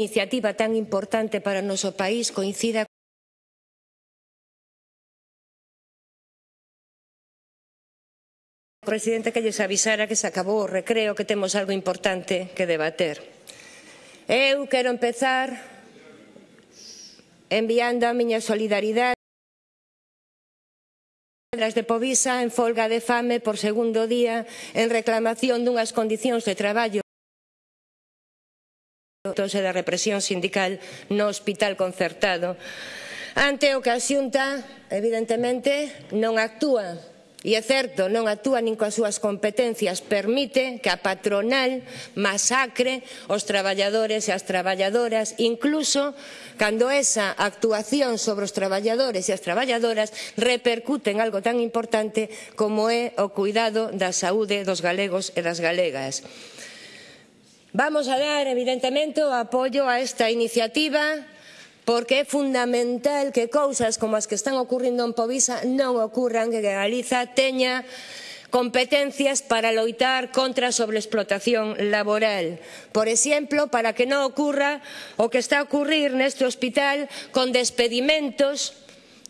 iniciativa tan importante para o noso país coincida presidente que lles avisara que se acabou o recreo, que temos algo importante que debater. Eu quero empezar enviando a miña solidaridade as de Povisa en folga de fame por segundo día en reclamación dunhas condicións de traballo e da represión sindical no hospital concertado. Ante o que a xunta evidentemente non actúa. E é certo, non actúa nin coas súas competencias, permite que a patronal masacre os traballadores e as traballadoras, incluso cando esa actuación sobre os traballadores e as traballadoras repercute en algo tan importante como é o cuidado da saúde dos galegos e das galegas. Vamos a dar, evidentemente, o apoio a esta iniciativa porque é fundamental que cousas como as que están ocurrindo en Povisa non ocurran, que Galiza teña competencias para loitar contra a sobreexplotación laboral. Por exemplo, para que non ocurra o que está a ocurrir neste hospital con despedimentos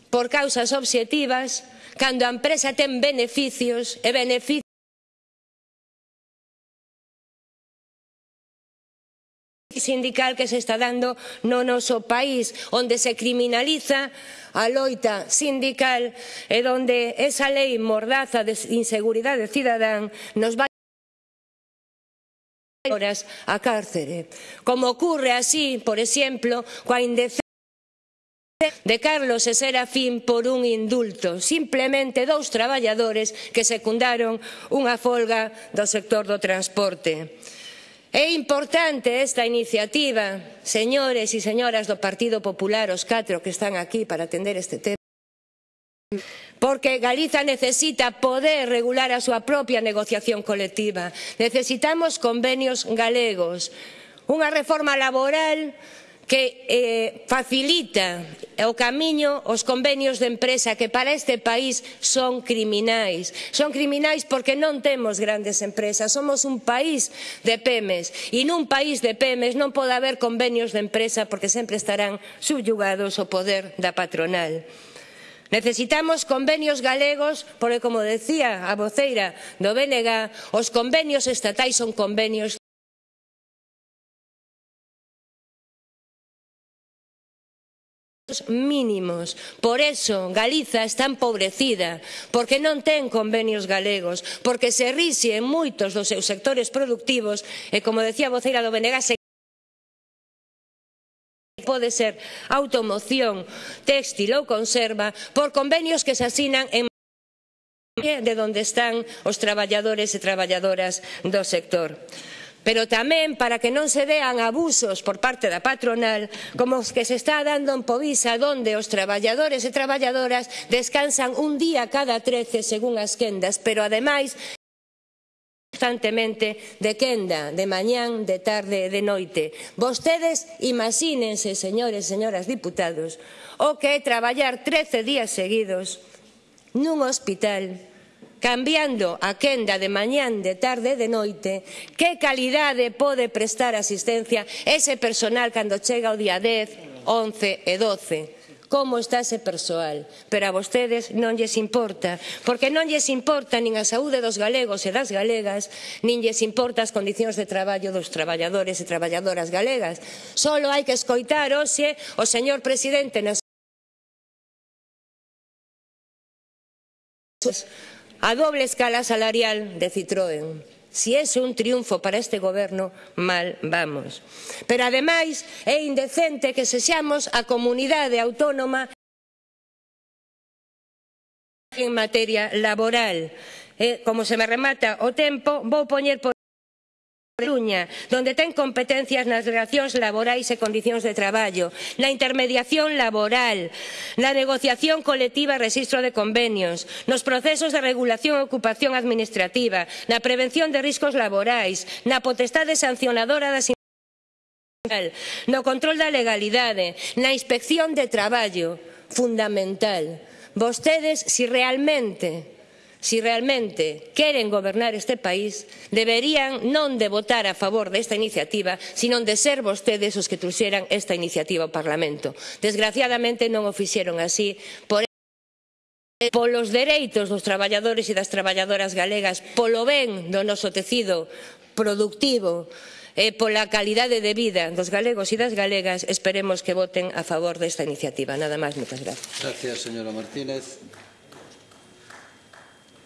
por causas obxectivas cando a empresa ten beneficios e beneficios sindical que se está dando no noso país, onde se criminaliza a loita sindical e onde esa lei mordaza de inseguridade cidadán nos vai horas a cárcere, como ocurre así, por exemplo, coa indecencia de Carlos e Serafín por un indulto, simplemente dous traballadores que secundaron unha folga do sector do transporte. É importante esta iniciativa, señores e señoras do Partido Popular, os catro que están aquí para atender este tema, porque Galiza necesita poder regular a súa propia negociación colectiva. Necesitamos convenios galegos, unha reforma laboral que eh, facilita o camiño os convenios de empresa que para este país son criminais. Son criminais porque non temos grandes empresas, somos un país de PEMES e nun país de PEMES non pode haber convenios de empresa porque sempre estarán subyugados ao poder da patronal. Necesitamos convenios galegos, porque, como decía a voceira do BNG, os convenios estatais son convenios mínimos. Por eso Galiza está empobrecida, porque non ten convenios galegos, porque se rixe en moitos dos seus sectores productivos e, como decía a voceira do Benegas, pode ser automoción, textil ou conserva, por convenios que se asinan en de onde están os traballadores e traballadoras do sector pero tamén para que non se dean abusos por parte da patronal como os que se está dando en Povisa donde os traballadores e traballadoras descansan un día cada trece según as quendas, pero ademais constantemente de quenda, de mañán, de tarde e de noite. Vostedes imagínense, señores e señoras diputados, o que é traballar trece días seguidos nun hospital cambiando a quenda de mañán, de tarde e de noite, que calidade pode prestar asistencia ese personal cando chega o día 10, 11 e 12 como está ese persoal, pero a vostedes non lles importa, porque non lles importa nin a saúde dos galegos e das galegas, nin lles importa as condicións de traballo dos traballadores e traballadoras galegas. Solo hai que escoitar hoxe o señor presidente nas a doble escala salarial de Citroën. Si é un triunfo para este goberno, mal vamos. Pero ademais é indecente que sexamos a comunidade autónoma en materia laboral. Eh, como se me remata o tempo, vou poñer por Coruña, donde ten competencias nas relacións laborais e condicións de traballo, na intermediación laboral, na negociación colectiva e rexistro de convenios, nos procesos de regulación e ocupación administrativa, na prevención de riscos laborais, na potestade sancionadora das no control da legalidade, na inspección de traballo, fundamental. Vostedes, si realmente Si realmente queren gobernar este país, deberían non de votar a favor desta iniciativa, sino de ser vostedes os que truxeran esta iniciativa ao Parlamento. Desgraciadamente non o fixeron así, por polos dereitos dos traballadores e das traballadoras galegas, polo ben do noso tecido productivo, e pola calidade de vida dos galegos e das galegas, esperemos que voten a favor desta iniciativa. Nada máis, moitas grazas. Gracias, señora Martínez.